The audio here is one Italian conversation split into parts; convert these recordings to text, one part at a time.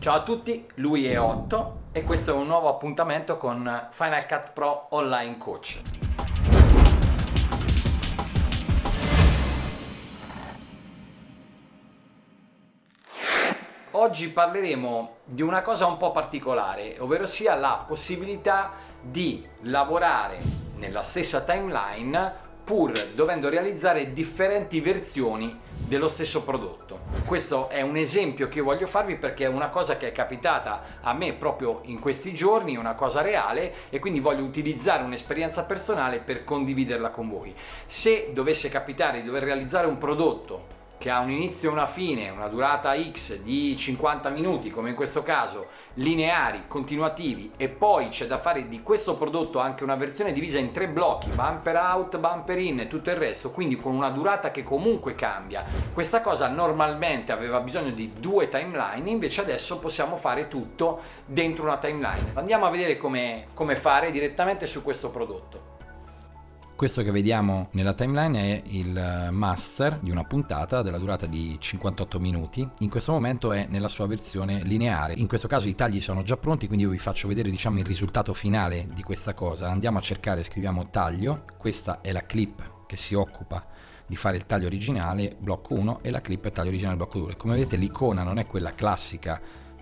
Ciao a tutti, lui è Otto e questo è un nuovo appuntamento con Final Cut Pro Online Coach. Oggi parleremo di una cosa un po' particolare, ovvero sia la possibilità di lavorare nella stessa timeline pur dovendo realizzare differenti versioni dello stesso prodotto. Questo è un esempio che voglio farvi perché è una cosa che è capitata a me proprio in questi giorni, una cosa reale e quindi voglio utilizzare un'esperienza personale per condividerla con voi. Se dovesse capitare di dover realizzare un prodotto che ha un inizio e una fine, una durata X di 50 minuti, come in questo caso, lineari, continuativi, e poi c'è da fare di questo prodotto anche una versione divisa in tre blocchi, bumper out, bumper in e tutto il resto, quindi con una durata che comunque cambia. Questa cosa normalmente aveva bisogno di due timeline, invece adesso possiamo fare tutto dentro una timeline. Andiamo a vedere come, come fare direttamente su questo prodotto. Questo che vediamo nella timeline è il master di una puntata della durata di 58 minuti. In questo momento è nella sua versione lineare. In questo caso i tagli sono già pronti, quindi io vi faccio vedere diciamo, il risultato finale di questa cosa. Andiamo a cercare, scriviamo taglio. Questa è la clip che si occupa di fare il taglio originale, blocco 1, e la clip taglio originale, blocco 2. Come vedete l'icona non è quella classica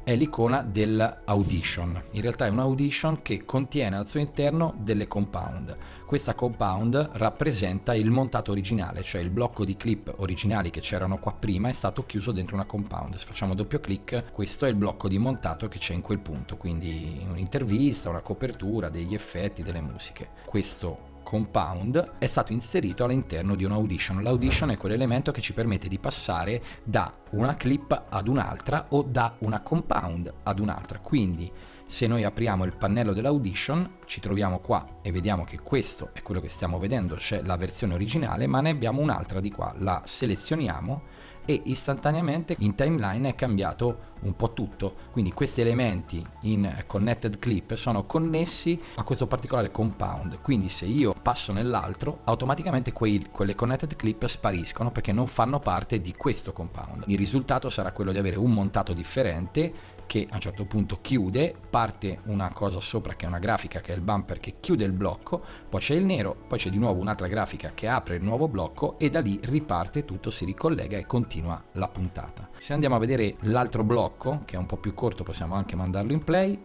è l'icona dell'audition. In realtà è un audition che contiene al suo interno delle compound. Questa compound rappresenta il montato originale, cioè il blocco di clip originali che c'erano qua prima è stato chiuso dentro una compound. Se facciamo doppio clic, questo è il blocco di montato che c'è in quel punto, quindi un'intervista, una copertura, degli effetti, delle musiche. Questo compound è stato inserito all'interno di un audition. L'audition è quell'elemento che ci permette di passare da una clip ad un'altra o da una compound ad un'altra. Quindi se noi apriamo il pannello dell'audition ci troviamo qua e vediamo che questo è quello che stiamo vedendo, c'è la versione originale, ma ne abbiamo un'altra di qua. La selezioniamo e istantaneamente in timeline è cambiato un po' tutto. Quindi questi elementi in connected clip sono connessi a questo particolare compound. Quindi se io passo nell'altro automaticamente quei, quelle connected clip spariscono perché non fanno parte di questo compound. Il risultato sarà quello di avere un montato differente che a un certo punto chiude, parte una cosa sopra che è una grafica che è il bumper che chiude il blocco, poi c'è il nero, poi c'è di nuovo un'altra grafica che apre il nuovo blocco e da lì riparte tutto, si ricollega e continua la puntata. Se andiamo a vedere l'altro blocco, che è un po' più corto, possiamo anche mandarlo in play.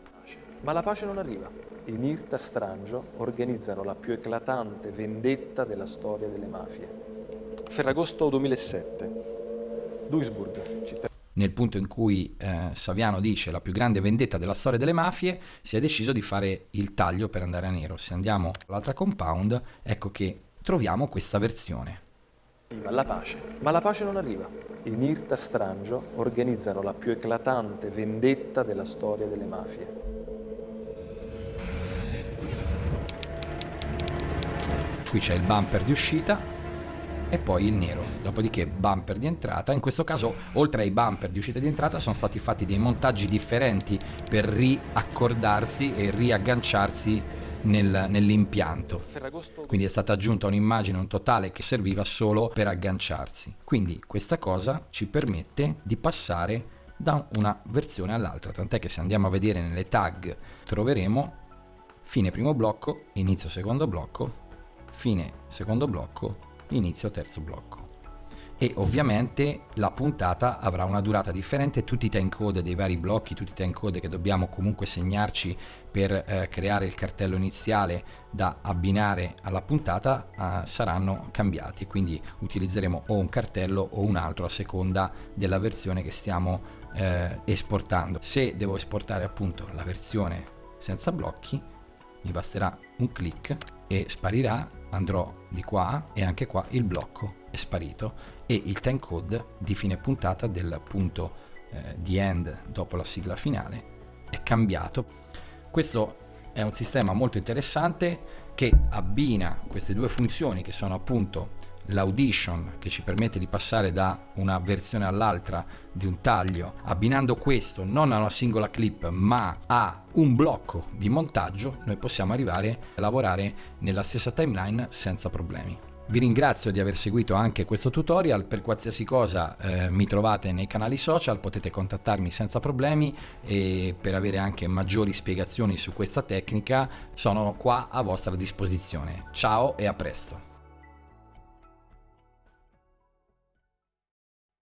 Ma la pace non arriva. I Mirta Strangio organizzano la più eclatante vendetta della storia delle mafie. Ferragosto 2007. Duisburg, nel punto in cui eh, Saviano dice la più grande vendetta della storia delle mafie, si è deciso di fare il taglio per andare a nero. Se andiamo all'altra compound, ecco che troviamo questa versione. La pace. Ma la pace non arriva. I Mirta Strangio organizzano la più eclatante vendetta della storia delle mafie. Qui c'è il bumper di uscita, e poi il nero, dopodiché bumper di entrata, in questo caso oltre ai bumper di uscita e di entrata sono stati fatti dei montaggi differenti per riaccordarsi e riagganciarsi nel, nell'impianto. Quindi è stata aggiunta un'immagine un totale che serviva solo per agganciarsi. Quindi questa cosa ci permette di passare da una versione all'altra. Tant'è che se andiamo a vedere nelle tag troveremo fine primo blocco inizio secondo blocco fine secondo blocco inizio terzo blocco e ovviamente la puntata avrà una durata differente, tutti i timecode dei vari blocchi, tutti i timecode che dobbiamo comunque segnarci per eh, creare il cartello iniziale da abbinare alla puntata eh, saranno cambiati, quindi utilizzeremo o un cartello o un altro a seconda della versione che stiamo eh, esportando. Se devo esportare appunto la versione senza blocchi, mi basterà un clic e sparirà, andrò di qua e anche qua il blocco è sparito e il timecode di fine puntata del punto eh, di end dopo la sigla finale è cambiato. Questo è un sistema molto interessante che abbina queste due funzioni che sono appunto l'audition che ci permette di passare da una versione all'altra di un taglio abbinando questo non a una singola clip ma a un blocco di montaggio noi possiamo arrivare a lavorare nella stessa timeline senza problemi Vi ringrazio di aver seguito anche questo tutorial, per qualsiasi cosa eh, mi trovate nei canali social, potete contattarmi senza problemi e per avere anche maggiori spiegazioni su questa tecnica sono qua a vostra disposizione. Ciao e a presto!